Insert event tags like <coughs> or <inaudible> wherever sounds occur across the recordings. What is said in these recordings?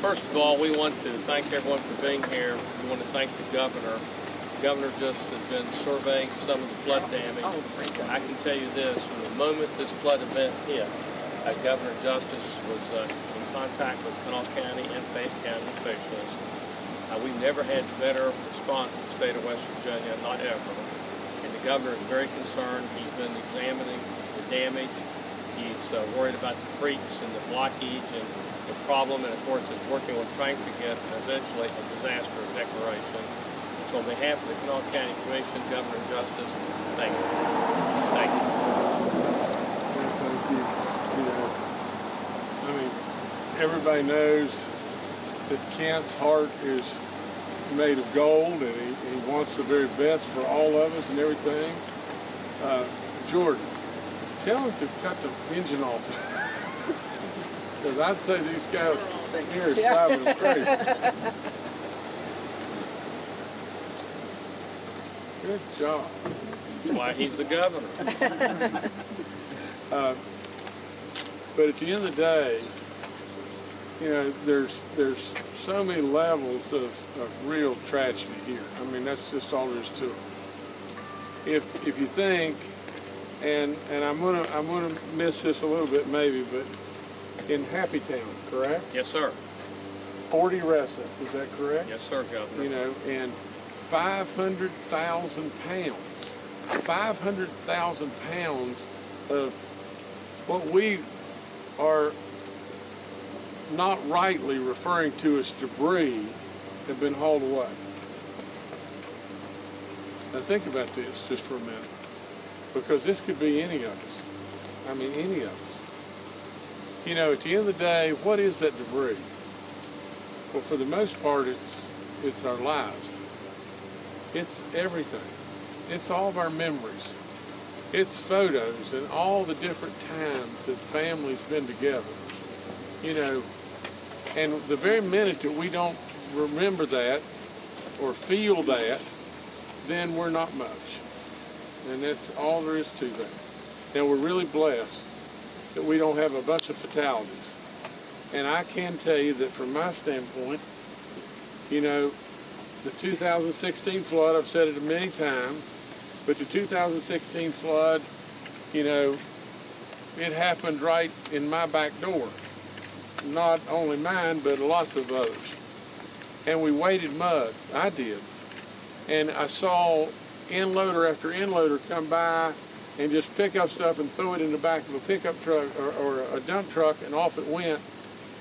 first of all, we want to thank everyone for being here. We want to thank the governor. The governor just has been surveying some of the flood damage. Oh. I can tell you this, from the moment this flood event hit, uh, Governor Justice was uh, in contact with Kanawha County and Fayette County officials. Uh, we've never had better response in the state of West Virginia, not ever. And the governor is very concerned. He's been examining the damage. He's uh, worried about the creeks and the blockage and the problem, and of course is working with trying to get eventually a disaster declaration. So on behalf of the Kanawha County Commission, Governor Justice, thank you. Thank you. Thank you. I mean, everybody knows that Kent's heart is made of gold and he, he wants the very best for all of us and everything. Uh, Jordan, tell him to cut the engine off. <laughs> Because I'd say these guys here is driving them crazy. <laughs> Good job. That's why he's the governor. Uh, But at the end of the day, you know, there's there's so many levels of, of real tragedy here. I mean, that's just all there is to it. If if you think, and and I'm gonna I'm gonna miss this a little bit maybe, but in Happy Town, correct? Yes, sir. 40 residents, is that correct? Yes, sir, Governor. you know, and 500,000 pounds, 500,000 pounds of what we are not rightly referring to as debris have been hauled away. Now think about this just for a minute, because this could be any of us. I mean, any of us. You know, at the end of the day, what is that debris? Well, for the most part, it's it's our lives. It's everything. It's all of our memories. It's photos and all the different times that families been together. You know, and the very minute that we don't remember that or feel that, then we're not much. And that's all there is to that. Now we're really blessed that we don't have a bunch of fatalities. And I can tell you that from my standpoint, you know, the 2016 flood, I've said it many times, but the 2016 flood, you know, it happened right in my back door. Not only mine, but lots of others. And we waded mud. I did. And I saw endloader after endloader come by and just pick up stuff and throw it in the back of a pickup truck or, or a dump truck and off it went.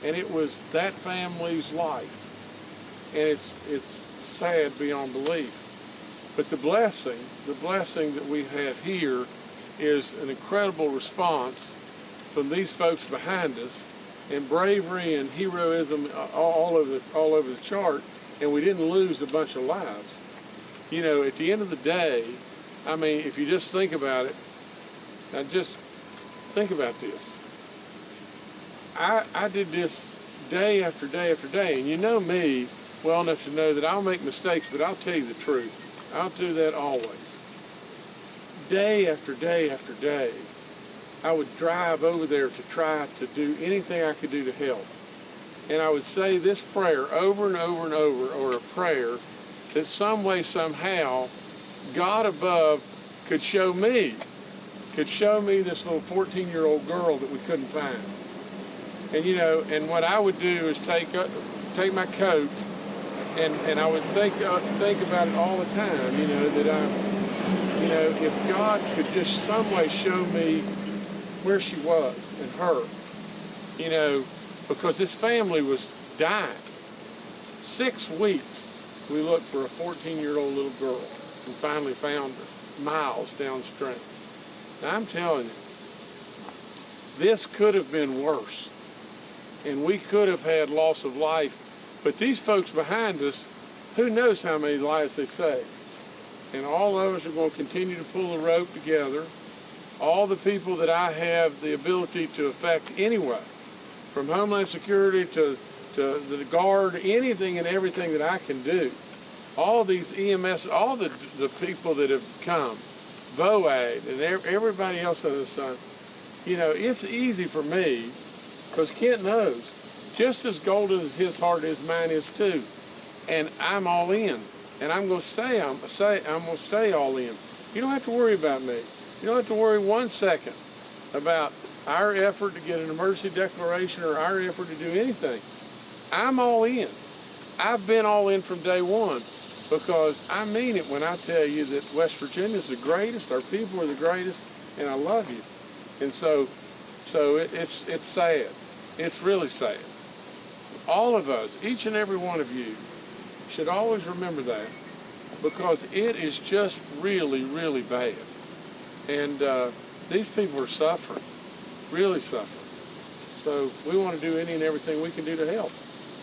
And it was that family's life. And it's, it's sad beyond belief. But the blessing, the blessing that we have here is an incredible response from these folks behind us and bravery and heroism all over the, all over the chart and we didn't lose a bunch of lives. You know, at the end of the day, I mean, if you just think about it, now just think about this. I, I did this day after day after day, and you know me well enough to know that I'll make mistakes, but I'll tell you the truth. I'll do that always. Day after day after day, I would drive over there to try to do anything I could do to help. And I would say this prayer over and over and over, or a prayer that some way, somehow, God above could show me, could show me this little 14 year old girl that we couldn't find. And you know, and what I would do is take uh, take my coat and, and I would think uh, think about it all the time, you know, that I, you know, if God could just some way show me where she was and her, you know, because this family was dying. Six weeks we looked for a 14-year-old little girl and finally found her miles downstream. Now I'm telling you, this could have been worse. And we could have had loss of life. But these folks behind us, who knows how many lives they saved. And all of us are going to continue to pull the rope together. All the people that I have the ability to affect anyway, from Homeland Security to, to uh, the Guard, anything and everything that I can do. All these EMS, all the, the people that have come, VOAD and everybody else on the sun, you know, it's easy for me because Kent knows just as golden as his heart is, mine is too. And I'm all in, and I'm gonna stay. I'm say I'm gonna stay all in. You don't have to worry about me. You don't have to worry one second about our effort to get an emergency declaration or our effort to do anything. I'm all in. I've been all in from day one because I mean it when I tell you that West Virginia is the greatest, our people are the greatest, and I love you. And so, so it, it's it's sad. It's really sad. All of us, each and every one of you, should always remember that because it is just really, really bad. And uh, these people are suffering, really suffering. So we want to do any and everything we can do to help.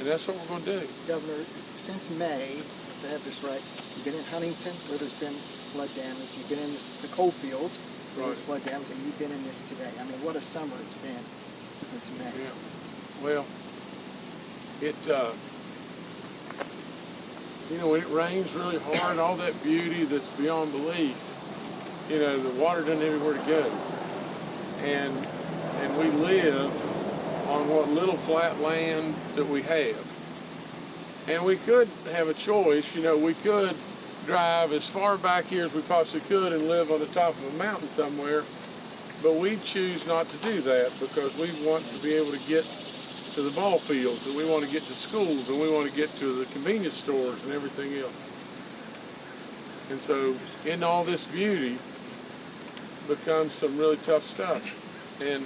And that's what we're going to do. Governor, since May, if I have this right, you've been in Huntington where there's been flood damage, you've been in the coal fields where there's flood damage, and you've been in this today. I mean, what a summer it's been since May. Yeah. Well, it, uh, you know, when it rains really hard, all that beauty that's beyond belief, you know, the water doesn't have anywhere to go. And, and we live on what little flat land that we have. And we could have a choice, you know, we could drive as far back here as we possibly could and live on the top of a mountain somewhere, but we choose not to do that because we want to be able to get to the ball fields and we want to get to schools and we want to get to the convenience stores and everything else. And so in all this beauty becomes some really tough stuff. And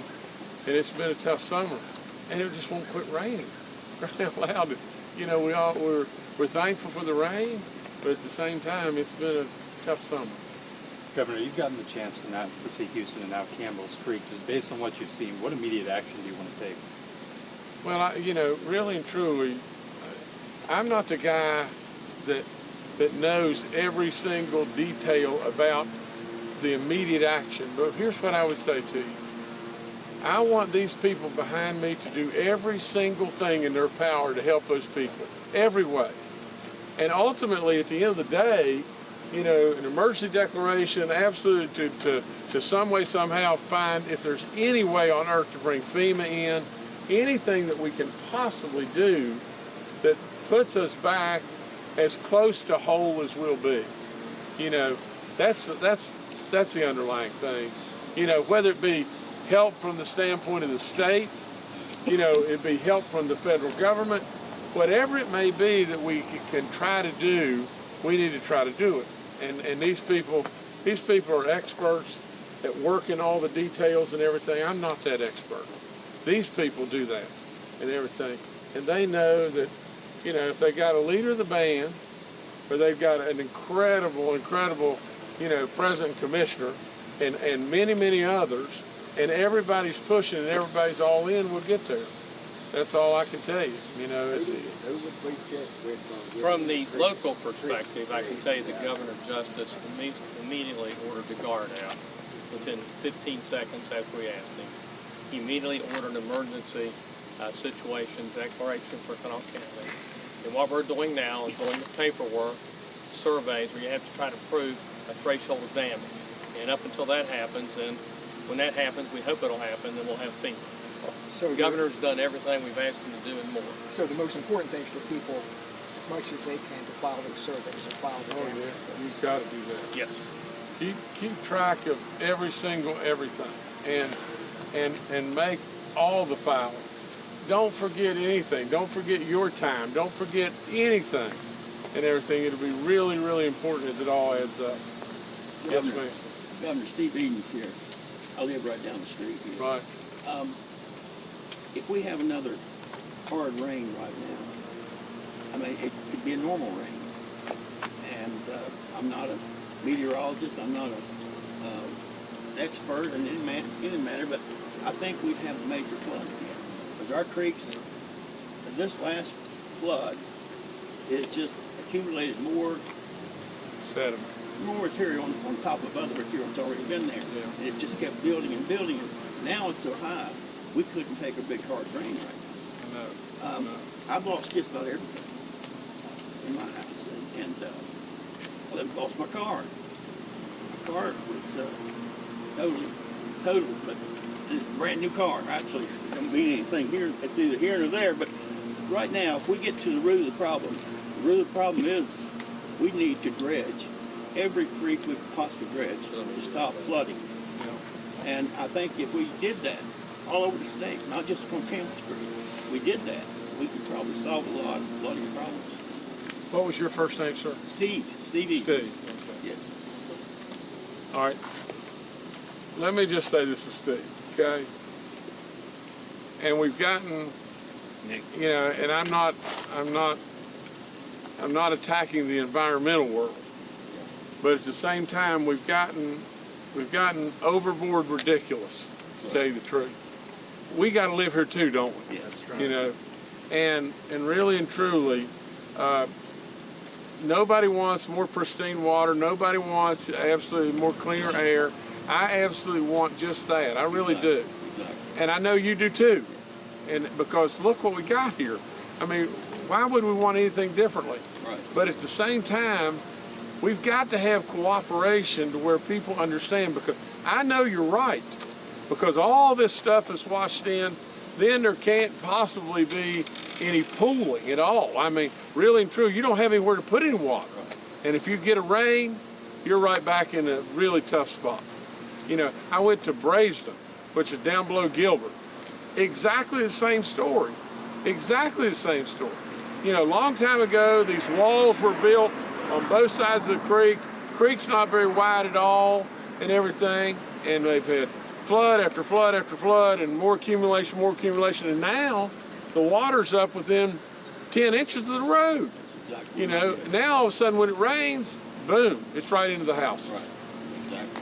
and it's been a tough summer. And it just won't quit raining. <laughs> Crying out loud. You know, we all we're we're thankful for the rain, but at the same time it's been a tough summer. Governor, you've gotten the chance to now to see Houston and now Campbell's Creek. Just based on what you've seen, what immediate action do you want to take? Well, I, you know, really and truly, I'm not the guy that that knows every single detail about the immediate action. But here's what I would say to you. I want these people behind me to do every single thing in their power to help those people, every way. And ultimately, at the end of the day, you know, an emergency declaration, absolutely to, to, to some way, somehow find if there's any way on earth to bring FEMA in, anything that we can possibly do that puts us back as close to whole as we'll be. You know, that's that's that's the underlying thing. You know, whether it be help from the standpoint of the state, you know, it'd be help from the federal government, whatever it may be that we can try to do, we need to try to do it. And and these people, these people are experts at working all the details and everything. I'm not that expert. These people do that and everything, and they know that, you know, if they got a leader of the band, or they've got an incredible, incredible, you know, president commissioner, and and many many others, and everybody's pushing and everybody's all in, we'll get there. That's all I can tell you. You know, it, From the local perspective, I can tell you the Governor Justice immediately ordered the guard out within 15 seconds after we asked him. He immediately ordered an emergency uh, situation declaration for Kanawha County. And what we're doing now is doing the paperwork, surveys, where you have to try to prove a threshold of damage. And up until that happens, and when that happens, we hope it'll happen, then we'll have FEMA. So The governor's done everything we've asked him to do and more. So the most important thing is for people, as much as they can, to file those surveys and file the oh damage. yeah, you've got to do that. Yes. keep keep track of every single everything and and and make all the filings don't forget anything don't forget your time don't forget anything and everything it'll be really really important as it all adds up yes Governor, ma'am Governor Steve Edens here. I live right down the street here. right Um, if we have another hard rain right now, I mean, it could be a normal rain. And uh, I'm not a meteorologist. I'm not a uh, expert in any, man, any matter, but I think we'd have a major flood again. Because our creeks, this last flood, it just accumulated more sediment more material on, on top of other material that's already been there. Yeah. It just kept building and building. And now it's so high, we couldn't take a big hard rain right no now. Um, no. I've lost just about everything in my house. And, and uh, I've lost my car. My car was uh, totally, total, but a brand new car, actually. I mean anything here, it's either here or there, but right now, if we get to the root of the problem, the root of the problem is we need to dredge every creek we possibly dredge to stop flooding. And I think if we did that all over the state, not just on Campbell we did that, we could probably solve a lot of flooding problems. What was your first name, sir? Steve, Stevie. Steve. Yes. All right. Let me just say this to Steve, okay? And we've gotten, Nick. you know, and I'm not, I'm not, I'm not attacking the environmental world, but at the same time, we've gotten, we've gotten overboard ridiculous, to tell you the truth. We got to live here too, don't we? Yeah, that's you know and and really and truly uh, nobody wants more pristine water. Nobody wants absolutely more cleaner air. I absolutely want just that. I really do. Exactly. and i know you do too. And because look what we got here. I mean why would we want anything differently? Right. but at the same time we've got to have cooperation to where people understand because i know you're right because all this stuff is washed in then there can't possibly be any pooling at all. I mean, really and true, you don't have anywhere to put any water. And if you get a rain, you're right back in a really tough spot. You know, I went to Baisden, which is down below Gilbert. Exactly the same story. Exactly the same story. You know, a long time ago, these walls were built on both sides of the creek. Creek's not very wide at all and everything. And they've had flood after flood after flood and more accumulation, more accumulation. And now the water's up within 10 inches of the road. Exactly. You know, now all of a sudden when it rains, boom, it's right into the houses. Right. Exactly.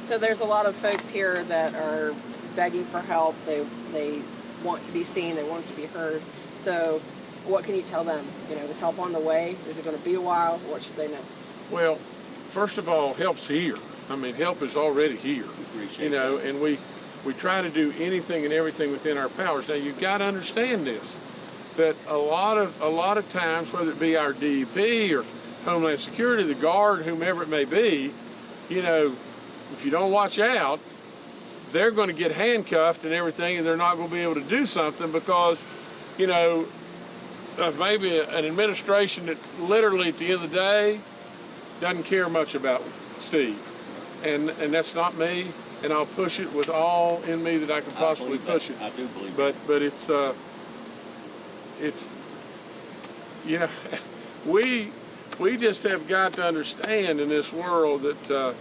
So there's a lot of folks here that are begging for help. They they want to be seen. They want to be heard. So what can you tell them? You know, is help on the way? Is it going to be a while? What should they know? Well, first of all, help's here. I mean, help is already here. Appreciate You know, and we we try to do anything and everything within our powers. Now you've got to understand this, that a lot of a lot of times, whether it be our DEP or Homeland Security, the guard, whomever it may be, you know, if you don't watch out, they're going to get handcuffed and everything, and they're not going to be able to do something because, you know, of maybe an administration that literally at the end of the day doesn't care much about Steve. And and that's not me, and I'll push it with all in me that I can possibly believe push that. it. I do believe But but it's uh it's you know we we just have got to understand in this world that uh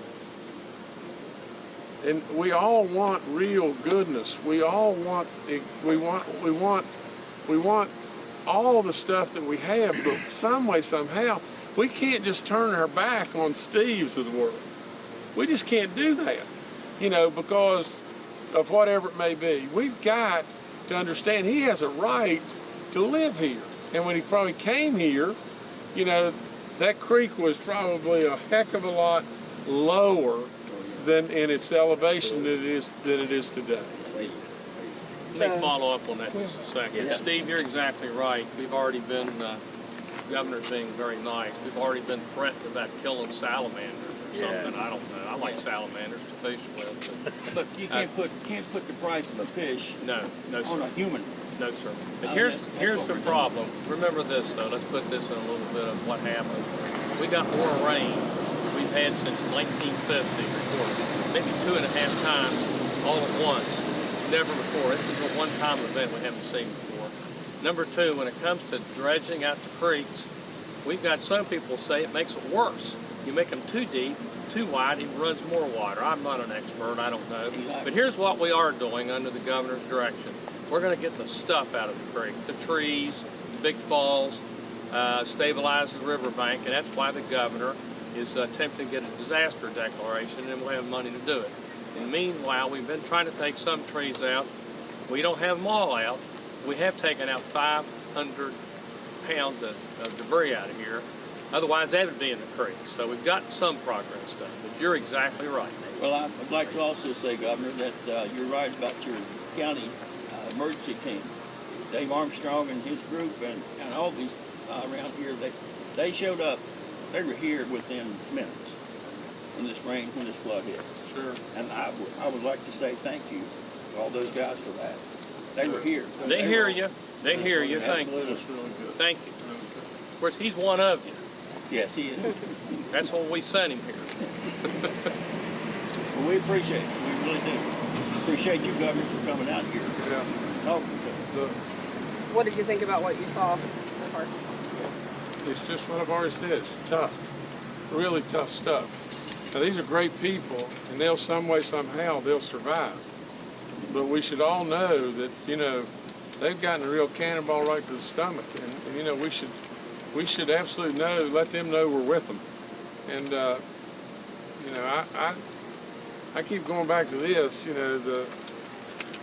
and we all want real goodness. We all want we want we want we want all the stuff that we have, but some way somehow we can't just turn our back on Steve's of the world. We just can't do that, you know, because of whatever it may be. We've got to understand he has a right to live here. And when he probably came here, you know, that creek was probably a heck of a lot lower than in its elevation that it is that it is today. Let me So- follow up on that just a second. Yeah. Steve, you're exactly right. We've already been, uh, governor's being very nice. We've already been threatened about killing salamanders or something. I don't know. I like salamanders to fish with. But <laughs> you can't put can't put the price of a fish But no, no, on a sir. human. No, sir. But Oh, here's, that's- that's here's the problem. Remember this, though. Let's put this in a little bit of what happened. We got more rain we've had since 1950 recorded. Maybe two and a half times all at once. Never before. This is a one-time event we haven't seen before. Number two, when it comes to dredging out the creeks, we've got some people say it makes it worse. You make them too deep, too wide, it runs more water. I'm not an expert, I don't know. But here's what we are doing under the governor's direction. We're gonna get the stuff out of the creek, the trees, the big falls, uh, stabilize the riverbank, and that's why the governor is uh, attempting to get a disaster declaration, and we'll have money to do it. The meanwhile, we've been trying to take some trees out. We don't have them all out. We have taken out 500 pounds of, of debris out of here. Otherwise, that would be in the creek. So we've got some progress done. But you're exactly right, Nate. Well, I'd like to also say, Governor, that uh, you're right about your county uh, emergency team. Dave Armstrong and his group and, and all these uh, around here, they, they showed up, they were here within minutes when this rain, when this flood hit. Sure. And I would- I would like to say thank you to all those guys for that. They were here. They hear you. They hear you. Thank you. Really good. Thank you. Really. Of course, he's one of you. Yes, he is. That's why we sent him here. Well, we appreciate it. We really do. Appreciate you, Governor, for coming out here Yeah. and talking to us. What did you think about what you saw so far? It's just what I've already said. It's tough, really tough stuff. Now these are great people, and they'll some way somehow they'll survive. But we should all know that you know they've gotten a real cannonball right to the stomach, and, and you know we should we should absolutely know let them know we're with them. And uh, you know I, I I keep going back to this. You know the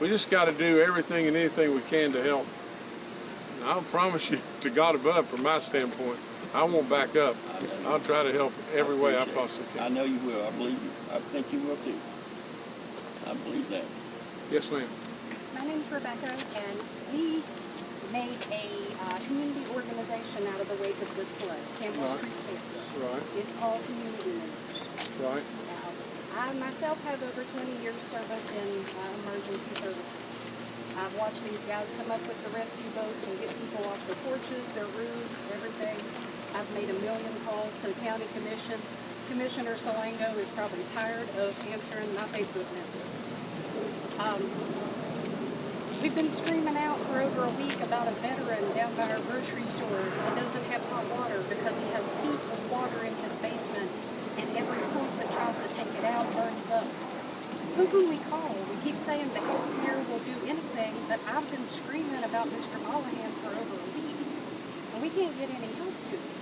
we just got to do everything and anything we can to help. And I'll promise you, to God above, from my standpoint, I won't back up. I'll try to help every way I possibly can. I know you will. I believe you. I think you will too. I believe that. Yes, ma'am. My name's Rebecca, and we made a uh, community organization out of the wake of this flood, Campbell Right. Street Cares. Right, It's all community members. right. Now, I myself have over 20 years service in uh, emergency services. I've watched these guys come up with the rescue boats and get people off their porches, their roofs, everything. I've made a million calls to the county commission. Commissioner Salango is probably tired of answering my Facebook messages. Um, We've been screaming out for over a week about a veteran down by our grocery store that doesn't have hot water because he has feet of water in his basement and every pump that tries to take it out burns up. Who can we call? We keep saying the helps here will do anything, but I've been screaming about Mr. Mollahan for over a week and we can't get any help to him.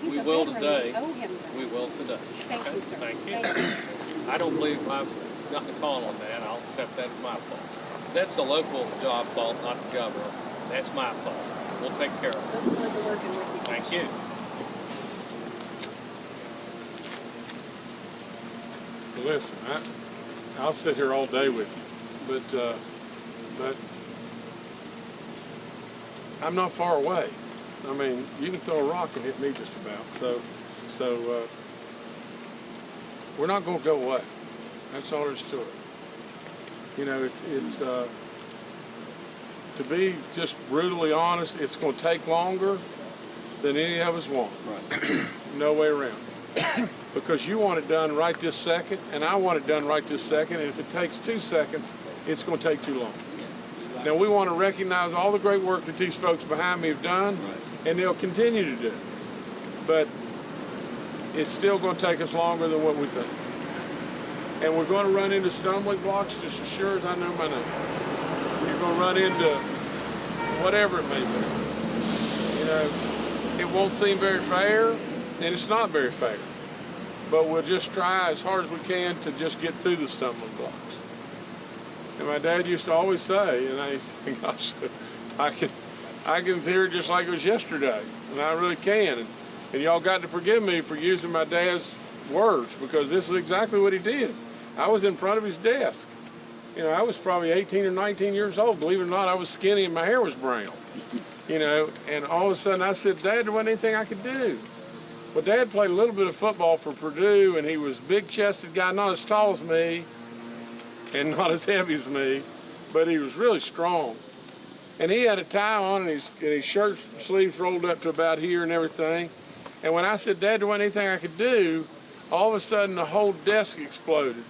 He's We a will today. We owe him. We will today. Thank Okay? you, sir. Thank you. I don't believe I've got the call on that. I'll accept that as my fault. That's a local job fault, not the governor. That's my fault. We'll take care of it. Look forward to working with you. Thank you. Listen, I, I'll sit here all day with you, but, uh, but I'm not far away. I mean, you can throw a rock and hit me just about. So, so, uh, we're not gonna go away. That's all there is to it. You know, it's, it's, uh, to be just brutally honest, it's gonna take longer than any of us want. Right. No way around. <coughs> because you want it done right this second, and I want it done right this second, and if it takes two seconds, it's going to take too long. Now, we want to recognize all the great work that these folks behind me have done, and they'll continue to do. But it's still going to take us longer than what we think. And we're going to run into stumbling blocks just as sure as I know my name. You're going to run into whatever it may be. You know, it won't seem very fair, and it's not very fair. But we'll just try as hard as we can to just get through the stumbling blocks. And my dad used to always say, and I used to think, <laughs> gosh, I can, I can hear it just like it was yesterday, and I really can. And, and y'all got to forgive me for using my dad's words because this is exactly what he did. I was in front of his desk. You know, I was probably 18 or 19 years old. Believe it or not, I was skinny and my hair was brown. You know, and all of a sudden I said, Dad, there wasn't anything I could do. Well, Dad played a little bit of football for Purdue, and he was a big-chested guy, not as tall as me, and <laughs> not as heavy as me, but he was really strong. And he had a tie on, and his, and his shirt sleeves rolled up to about here and everything. And when I said, Dad, wasn't anything I could do, all of a sudden the whole desk exploded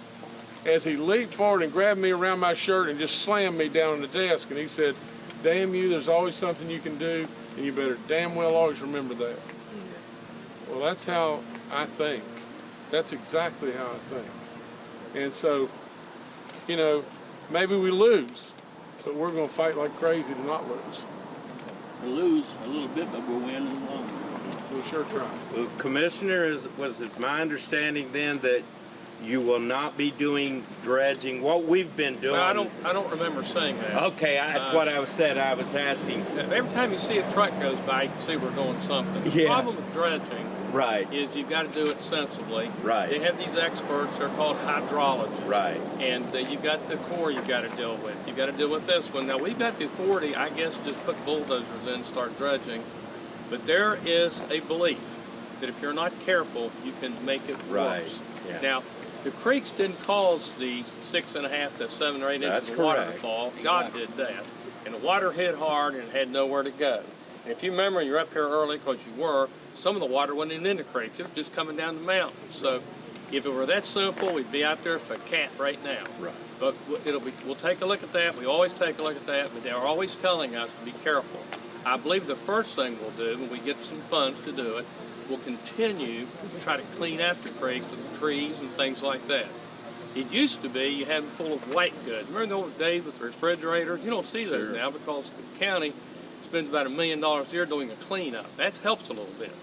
as he leaped forward and grabbed me around my shirt and just slammed me down on the desk. And he said, Damn you, there's always something you can do, and you better damn well always remember that. Well, that's how I think. That's exactly how I think. And so, you know, maybe we lose, but we're going to fight like crazy to not lose. We'll lose a little bit, but we'll win in the long run. We'll sure try. Well, Commissioner, is, was it my understanding then that you will not be doing dredging? What we've been doing. Well, I don't, I don't remember saying that. Okay, I, that's uh, what I was said. I was asking. Every time you see a truck goes by, you can see we're doing something. The Yeah. problem with dredging Right, is you've got to do it sensibly. Right. They have these experts, they're called hydrologists. right. And uh, you've got the core you've got to deal with. You've got to deal with this one. Now, we've got the authority, I guess, to just put bulldozers in and start dredging. But there is a belief that if you're not careful, you can make it Right, worse. yeah. Now, the creeks didn't cause the six and a half to seven or eight That's inches of water to correct. fall. God did that. and the water hit hard and had nowhere to go. And if you remember, you're up here early because you were, some of the water wasn't even in the creeks, it was just coming down the mountain. So if it were that simple, we'd be out there for a cat right now. Right. But it'll be, we'll take a look at that, we always take a look at that, but they're always telling us to be careful. I believe the first thing we'll do, when we get some funds to do it, we'll continue to try to clean out the creeks with the trees and things like that. It used to be you had them full of white goods. Remember the old days with the refrigerators? You don't see those Sure. now because the county spends about a million dollars a year doing a cleanup. That helps a little bit.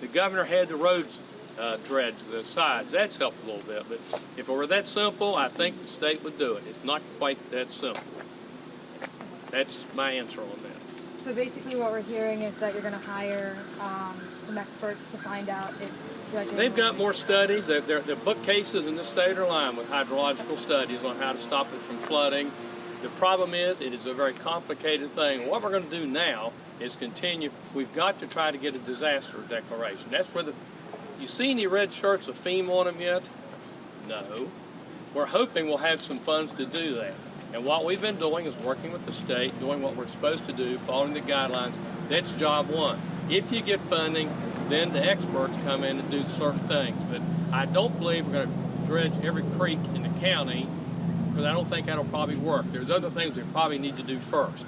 The governor had the roads uh, dredged, the sides. That's helped a little bit. But if it were that simple, I think the state would do it. It's not quite that simple. That's my answer on that. So basically what we're hearing is that you're gonna hire, um, some experts to find out if. They've got more studies. Their, their, their bookcases in the state are lined with hydrological studies on how to stop it from flooding. The problem is, it is a very complicated thing. What we're going to do now is continue. We've got to try to get a disaster declaration. That's where the. You see any red shirts with FEMA on them yet? No. We're hoping we'll have some funds to do that. And what we've been doing is working with the state, doing what we're supposed to do, following the guidelines. That's job one. If you get funding, then the experts come in and do certain things. But I don't believe we're going to dredge every creek in the county because I don't think that'll probably work. There's other things we probably need to do first.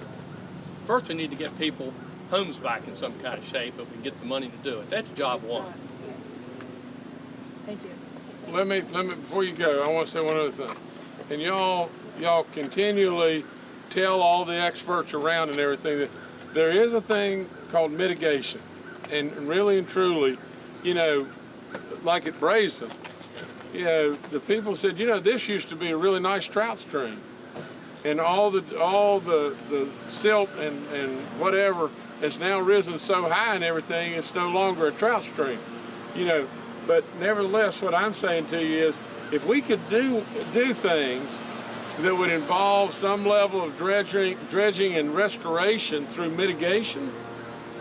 First, we need to get people homes back in some kind of shape if we can get the money to do it. That's job one. Yes. Thank you. Let me, let me, before you go, I want to say one other thing. And y'all, y'all continually tell all the experts around and everything that there is a thing called mitigation. And really and truly, you know, like at Baisden, you know, the people said, you know, this used to be a really nice trout stream. And all the, all the, the silt and, and whatever has now risen so high and everything, it's no longer a trout stream. You know, but nevertheless, what I'm saying to you is, if we could do do things that would involve some level of dredging, dredging and restoration through mitigation,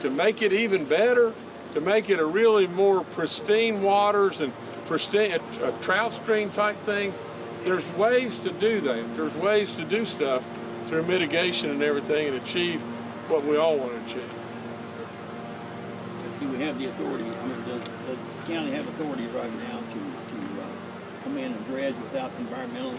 to make it even better, to make it a really more pristine waters and pristine a, a trout stream type things. There's ways to do that. There's ways to do stuff through mitigation and everything and achieve what we all want to achieve. Do we have the authority, I mean, does, does the county have authority right now to, to, uh, come in and dredge without environmental,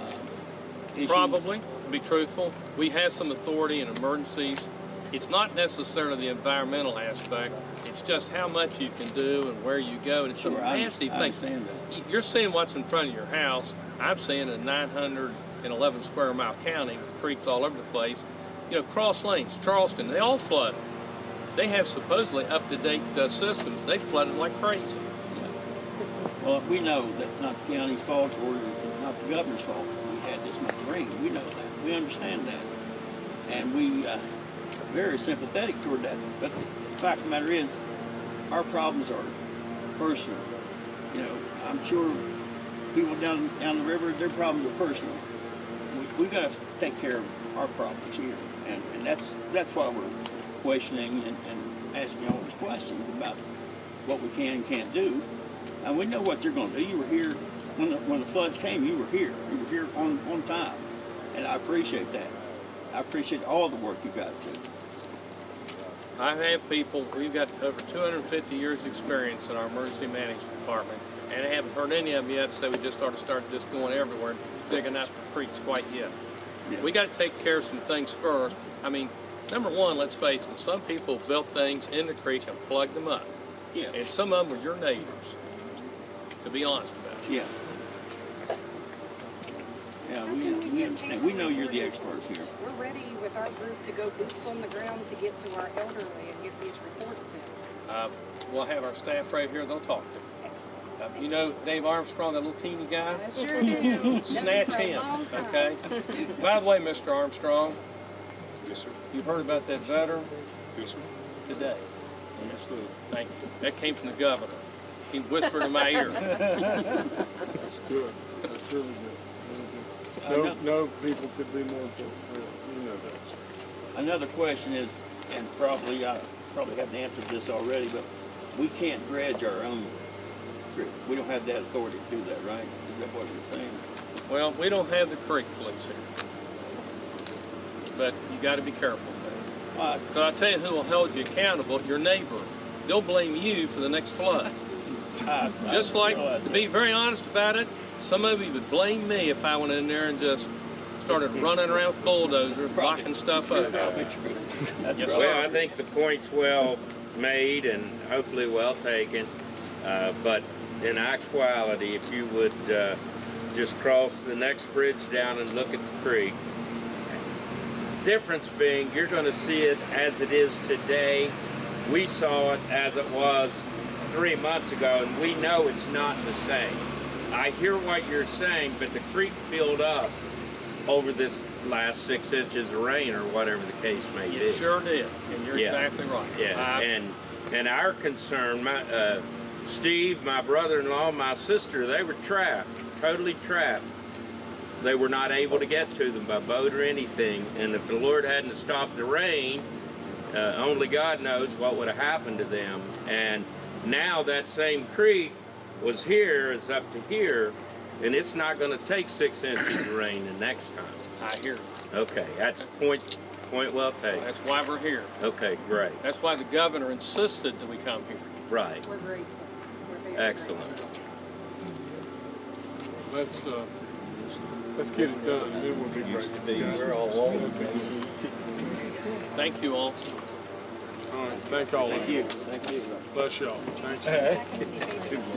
uh, issues? Probably, to be truthful. We have some authority in emergencies. It's not necessarily the environmental aspect. It's just how much you can do and where you go. And it's Sure, a nasty I thing. You're seeing what's in front of your house. I'm seeing a 911 square mile county with creeks all over the place. You know, Cross Lanes, Charleston, they all flood. They have supposedly up-to-date uh, systems. They flooded like crazy. Well, we know that's not the county's fault or it's not the governor's fault, we had this much rain, we know that, we understand that. And we, uh, very sympathetic toward that, but the fact of the matter is, our problems are personal. You know, I'm sure people down, down the river, their problems are personal. We, we gotta take care of our problems here, and, and that's, that's why we're questioning and, and asking all these questions about what we can and can't do. And we know what you're gonna do. You were here, when the, when the floods came, you were here. You were here on, on time. And I appreciate that. I appreciate all the work you guys do. I have people, we've got over 250 years' experience in our emergency management department, and I haven't heard any of them yet say we just ought to start just going everywhere digging out the creeks quite yet. Yeah. We got to take care of some things first. I mean, number one, let's face it, some people built things in the creek and plugged them up, Yeah. and some of them were your neighbors, to be honest about it. Yeah. Yeah, we, we understand. We know you're the experts here. We're ready with our group to go boots on the ground to get to our elderly and get these reports in. Uh, we'll have our staff right here, they'll talk to you. Uh, you know Dave Armstrong, that little teeny guy? I sure do. Snatch him, okay? By the way, Mr. Armstrong, Yes, sir. you heard about that veteran Yes, sir. today. Understood. Thank you. That came from the governor. He whispered in my ear. <laughs> That's good. That's really good. I Really know- good. No, no people could be more important. You know that. Another question is, and probably, I probably haven't answered this already, but we can't dredge our own creek. We don't have that authority to do that, right? Is that what you're saying? Well, we don't have the creek police here. but you got to be careful. Uh, Because I tell you who will hold you accountable, your neighbor. They'll blame you for the next flood. I- I Just like, know that. to be very honest about it, some of you would blame me if I went in there and just started running around with bulldozers, blocking stuff up. <laughs> Probably Yes, right. sir. Well, I think the point's well made and hopefully well taken. Uh, but in actuality, if you would uh, just cross the next bridge down and look at the creek, difference being you're going to see it as it is today. We saw it as it was three months ago, and we know it's not the same. I hear what you're saying, but the creek filled up over this last six inches of rain or whatever the case may be. It sure did, and you're Yeah. exactly right. Yeah, I- and and our concern, my uh, Steve, my brother-in-law, my sister, they were trapped, totally trapped. They were not able to get to them by boat or anything. And if the Lord hadn't stopped the rain, uh, only God knows what would have happened to them. And now that same creek was here, is up to here, and it's not going to take six inches of rain the next time. I hear you. Okay, that's point point well taken. That's why we're here. Okay, great, That's why the governor insisted that we come here. right, We're grateful. We're very excellent. grateful. Let's, uh, let's get it done, and then we'll be great. Thank you all. All right, thank all of you. Thank you. Bless y'all. Thanks. I can see